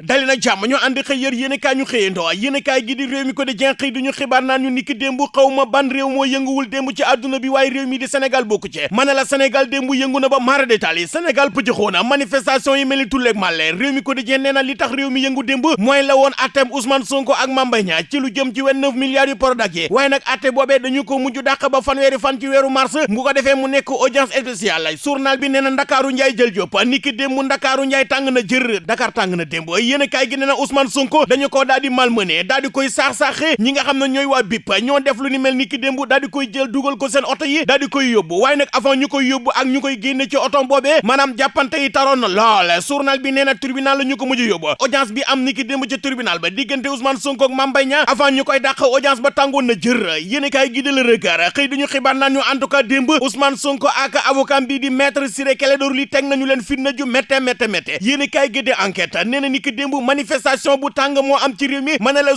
dali nag jàmm ñu ànd xëy yër yéen kaay ñu xëyandoo yéen kaay gi di réew mi ko di jen xëy duñu xibaar naan ñu niki démb xaw ma ban réew moo yënguwul démb ci àdduna bi waaye réew mi di Sénégal bokku ci ma ne la Sénégal na ba mara détail yi Sénégal pëccëxoo na manifestation yi mel ni tulleeg réew mi ko di jen nee li tax réew mi yëngu démb mooy la woon attem Ousmane Sonko ak Mame Niang ci lu jëm ci 29 milliards yu Prodac yi waaye nag atte boobee dañu ko mujj dàq ba fan ci weeru mars bu ko defee mu nekk audience spéciale journal bi nee na Njaay jël jóp niki Ndakaaru Njaay tàng na jër Dakar tàng na démb yéen kaay gi nee na Ousmane Sonko dañu ko daal di malmené daal di koy saax-saaxe ñi nga xam ne ñooy waa BIP ñoo def lu ni mel ni ki démb daal di koy jël dugal ko seen oto yi daal di koy yóbbu. Waaye nag avant ñu koy yóbbu ak ñu koy génne ci oto boobee maanaam jàppante yi taroon na lool. Journal bi nee na tribunal la ñu ko mujj audience bi am ni ki démb ci tribunal ba diggante Ousmane Sonko ak Mame Mbaye avant ñu koy dàq audience ba tàngoon na jër. Yéen kaay gi de la regard xëy duñu xibaar naan ñu en tout cas démb Ousmane Sonko ak avocat bi di maître Ciré Clédor Ly teg nañu leen fitna ju métte métte métte yéen kaay gi de enquête nee na ni ki démb manifestation bu tàng moo am ci réew mi mën na la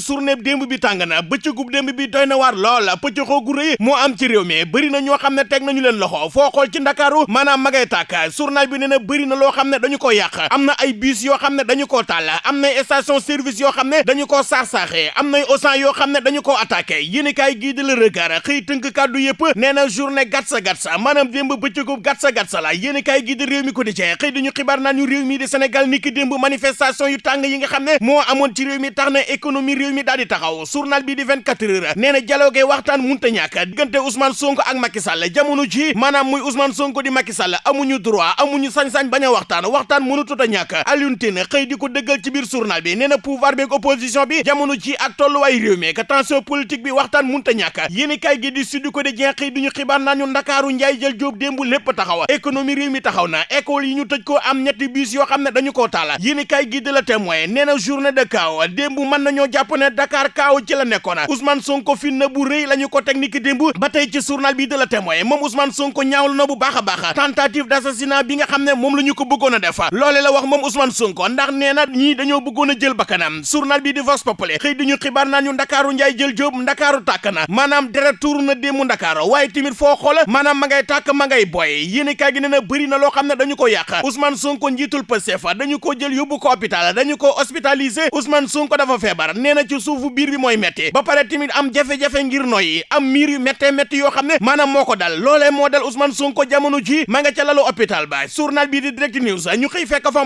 bi tàng na bëccëgub démb bi doy na waar lool pëccëxoo gu rëy moo am ci réew mi bëri na ñoo xam ne nañu leen loxo foo xool ci ndakaaru maanaam ma ngay journal bi na na ne dañu ko na ay bus ne dañu na station service yoo xam ne dañu koo saax-saaxee am nay ausan yoo xam ne dañu koo attaqué regard na gatsa gatsa maanaam démb bëccëgub gatsa gatsa la yéen kaay gii di réew mi ko di cee xëy ñu mi di Sénégal ni ki démb manifestation yu tàng yi nga xam ne moo amoon ci réew mi tax na économie réew mi daal di taxaw journal bi di 24 heures nee na dialogue waxtaan munta ñàkk diggante Ousmane Sonko ak Macky Sall jamono ji maanaam muy Ousmane Sonko di Macky Sall amuñu droit amuñu sañ-sañ bañ a waxtaan waxtaan mënutut a ñàkk Alioune xëy di ko dëggal ci biir journal bi nee na pouvoir bi ak opposition bi jamono ji ak tolluwaay réew mi que tension politique bi waxtaan munta ñàkk yéeni kay gi di suddu ko jeex xëy duñu xibaar naa ñu Ndakaaru njaay jël jóob démb lépp taxaw économie réew mi taxaw na école yi ñu tëj ko am ñetti bus yoo xam ne dañu koo taala yéeni kay gi de la témoin nee na journée de kaw nañoo jàpp ne Dakar kaaw ci la nekkoon. Ousmane Sonko fi na bu rëy la ñu ko technique démb ba tey ci journal bi de la témoin moom Ousmane Sonko ñaawlu na bu baax a tentative d'assassinat bi nga xam ne moom ko bëggoon a def. Loole la wax moom Ousmane Sonko ndax nee na ñii dañoo bëggoon a jël bakkanam. Journal bi di Vox Populi xëy di ñu xibaar naa ñu jël jóob Ndakaaru tàkk na. Tuur na démb Ndakaaru waaye tamit foo xool maanaam ma ngay tàkk ma ngay boy yéen kaay gi nee na bëri na loo xam ne dañu ko yàq. Ousmane Sonko njiitul Pastef dañu ko jël yóbbu ko hôpital dañu ko hospitalisé Ousmane Sonko dafa feebar nee na ci suufu biir bi mooy metti ba pare am jafe-jafe ngir am miir yu méttee métti yoo xam ne maanaam dal loolee moo dal Ousmane Sonko jamono ji ma nga ca lalu hôpital ba journal bi di direct news ñu xëy fekk fa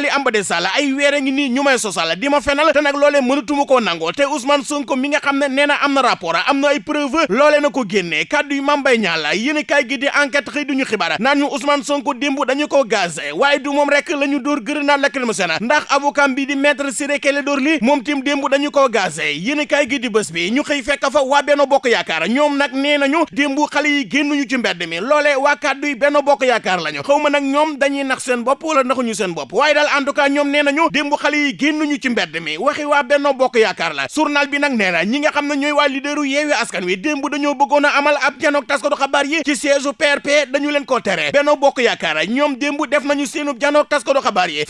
li am de sall ay weere ngi nii ñu may di ma fenal te nag loolee mënatuma koo nangoo te Ousmane Sonko mi nga xam ne nee am na rapport am na ay preuve loolee na ko génnee kàddu yu Mame Mbaye Niang la yéen kaay gi di enquête xëy duñu xibaar naan Ousmane Sonko démb dañu ko gazé waaye du moom rek grenade lacrymogène ndax avocat bi di maître Ciré Clédor Ly tim démb dañu ko gazé. Yéen kaay gi di bés bi ñu xëy fekk fa waa Benno Bokk Yaakaar. Ñoom nag nee nañu démb xale yi génnuñu ci mbedd mi. Loolee waa kàddu yi Benno Bokk Yaakaar lañu. Xaw ma nag ñoom dañuy nax seen bopp wala naxuñu seen bopp. Waaye daal en tout cas ñoom yi ci mbedd mi. Waxi Bokk la. Journal bi na ñi nga leaderu Askan Wi amal ab janook taskatu xabaar yi ci siège PRP dañu leen ko tere. Benno Bokk Yaakaar ñoom démb def nañu seenu yi.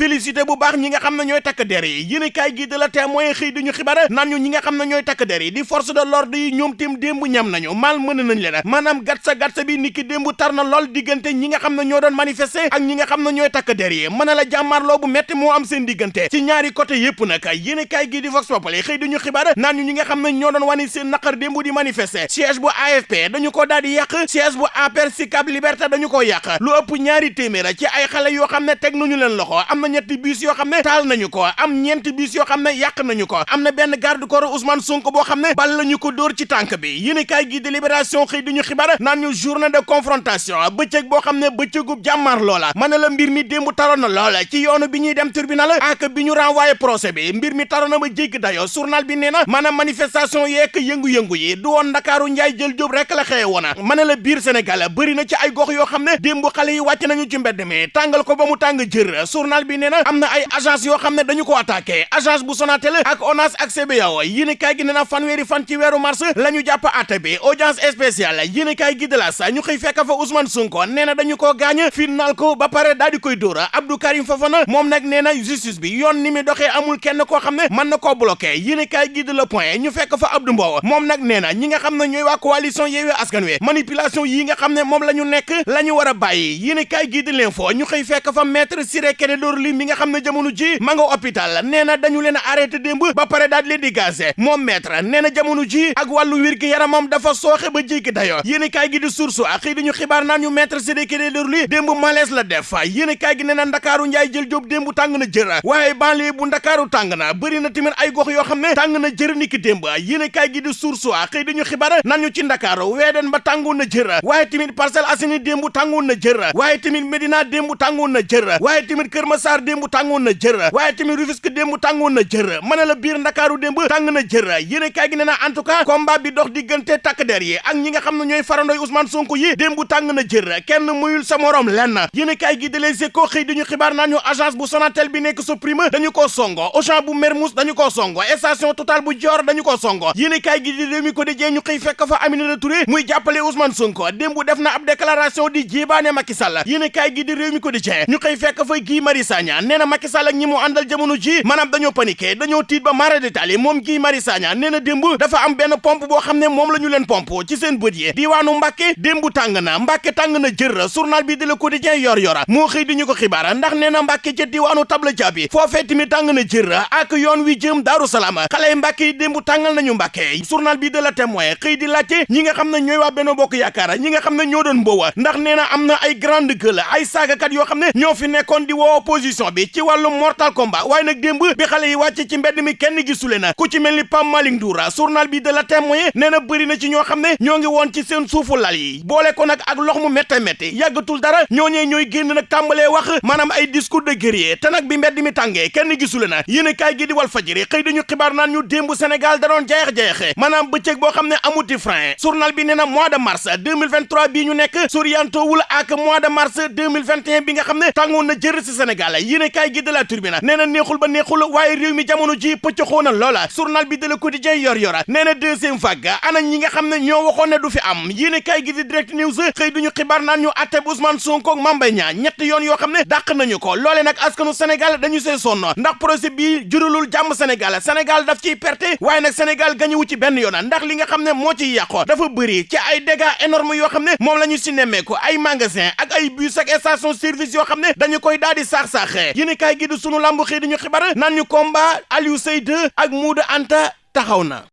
Bu baax ñi nga xam ne ñooy takk der yi. Yéen kaay gi de la témoin xëy duñu xibaar naan ñu ñi nga xam ne ñooy takk der yi di force de l'ordre yi ñoom tim démb ñam nañu. Mal mën nañ leen. Maanaam gatsa gatsa bi niki démb tar na lool diggante ñi nga xam ne ñoo doon manifester ak ñi nga xam ne ñooy takk der yi. Mën la jàmmaarloo bu metti moo am seen diggante. Ci ñaari côté yépp nag yéen kaay gi di Vox Populi xëy duñu xibaar naan ñu ñi nga xam ne ñoo doon wani seen naqar démb di manifester. Siège bu AFP dañu ko daal di yàq. Siège bu APR Sicap Liberté dañu ko yàq. Lu ëpp ñaari téeméer ci ay xale yoo xam ne teg nañu leen loxo. Am na ñetti bus yoo xam ne taal nañu ko am ñeenti bus yoo xam ne yàq nañu ko am na benn garde corps Ousmane Sonko boo xam ne bal lañu ko dóor ci tànk bi yéen kaay gi de Libération xëy duñu xibaar naan ñu journée de confrontation bëccëg boo xam ne bëccëgub jàmmaar loola mën na la mbir mi démb taroon na loola ci yoonu bi dem tribunal ak bi ñu renvoyé procès bi mbir mi taroon na ba jéggi dayo journal bi nee na maanaam manifestation yeek yëngu-yëngu yi du woon Ndakaaru njaay jël jóob rek la xëye woona mën na la biir Sénégal bëri na ci ay gox yoo xam ne démb xale yi wàcc nañu ci mbedd mi tàngal ko ba mu tàng jër journal bi nee na am ay agence yoo xam ne dañu ko attaqué agence bu Sonatel ak ONAS ak CBAO yéen kaay gi nee na fanweeri fan ci weeru mars la ñu jàpp atte bi audience spéciale yéen gi de la sa ñu xëy fekk fa Ousmane Sonko nee na dañu koo gaañ final ko ba pare daal di koy dóora Abdou Karim Fofana moom nag nee na justice bi yoon ni mi doxee amul kenn koo xam ne mën na koo bloqué yéen kaay gi de la point ñu fekk fa Abdou Mbow moom nag nee na ñi nga xam ne ñooy waa coalition Yewwi Askan Wi manipulation yi nga xam ne moom la ñu nekk la ñu war a bàyyi yéen kaay gi de l'info ñu xëy fekk fa maître Ciré Clédor mi nga xam ne na jamono ji ma nga hôpital. Nee na dañu leen arrêté démb ba pare daal leen di gazé. Moom maître nee jamono ji ak yaramam dafa sooxe ba jéggi dayo. Yéen kaay gi di source ak xëy dañu xibaar naan ñu maître Sidiki Ly démb malaise la def. Yéen kaay gi nee na ndakaaru njaay jël jóob démb tàng na jër. Waaye banlieue bu ndakaaru tàng na. Bëri na tamit ay gox yoo xam ne tàng na jër niki démb. Yéen kaay gi di source ak xëy dañu xibaar ñu ci ba na na Médina démb tàngoon na jër. Waaye tamit Kër Massar tàngoon na jër waaye tamit Rufisque démb tàngoon na jër. Mën la biir ndakaaru na jër. Yéen kaay gi nee na en tout cas combat bi dox diggante takk der yi ak ñi nga xam ne ñooy farandoy Ousmane Sonko yi démb tàng na jër. Kenn muyul sa morom lenn. Yéen kaay gi de Les Échos xëy dañu xibaar naan ñu agence bu Sonatel bi Soprim dañu ko songo. Auchan bu Mermoz dañu ko songo. Station Total bu Dior dañu ko songo. Yéen kaay gi di Rewmi Quotidien ñu xëy fekk fa Aminata Touré muy jàppale Ousmane Sonko. Démb def na ab déclaration di jébaane Macky Sall. Kaay gi di Rewmi Quotidien ñu xëy fekk fa na Macky Sall ak ñi mu àndal jamono ji maanaam dañoo paniqué dañoo tiit ba mara détail moom Guy Marius Sagna nee na dafa am benn pompe boo xam ne moom la ñu leen pompe ci seen bët yi. Diwaanu Mbàkke démb tàng Mbàkke journal bi di Le Quotidien yor yora. Moo xëy di ñu ko xibaar ndax nee na Mbàkke ca diwaanu tabla jaabi foofee tamit tàng na jër ak yoon wi jëm Daaru Salaam. Xale Mbàkke yi démb tàngal nañu Mbàkke journal bi de La Témoin xëy di laajte ñi nga xam ne ñooy waa Benno Bokk ñi nga xam ne ñoo doon mboowa ndax nee na am na ay grande gueule ay saagakat yoo xam ne ñoo fi nekkoon di woo opposition bi ci wàllu mortal combat waaye nag démb bi xale yi wàcce ci mbedd mi kenn gisule na ku ci mel ni Pam Malick Ndour journal bi de La Témoin nee na bëri na ci ñoo xam ne ñoo ngi woon ci seen suufu lal yi boole ko nag ak lox mu métte yàggatul dara ñooñee ñooy génn nag tàmbalee wax maanaam ay discours de guerrier te nag bi mbedd mi tàngee kenn gisule na yéen kaay gi di Walf Fadjri xëy dañu xibaar naan ñu démb Sénégal da doon jayex-jayexe maanaam bëccëg boo xam ne amuti frein journal bi nee na mois de mars 2023 bii ñu nekk soriantowul ak mois de mars 2021 bi nga xam ne tàngoon na jër si Sénégal yéen kaay gi de La Tribune nee na neexul ba neexul waaye réew mi jamono ji pëccaxoo na loola journal bi de Le Quotidien yor yora nee na deuxième vague ana ñi nga xam ne ñoo waxoon ne du fi am yéen kaay gi di Direct News xëy duñu xibaar naan ñu atteb Ousmane Sonko ak Mame Mbaye Niang ñett yoon yoo xam ne dàq nañu ko loole nag askanu Sénégal dañu see sonn ndax procès bi juralul jàmm Sénégal Sénégal daf ciy perte waaye nag Sénégal gañuwu ci benn yoon ndax li nga xam ne moo ciy yàqo dafa bëri ci ay dégâts énormes yoo xam ne moom la ñu si nemmeeku ay magasin ak ay bus ak station service yoo xam ne dañu koy daal di saax-saaxee kaay gi di sunu lambu xëy di ñu xibaar naan ñu combat Aliou Seye 2 ak Modou Anta taxaw na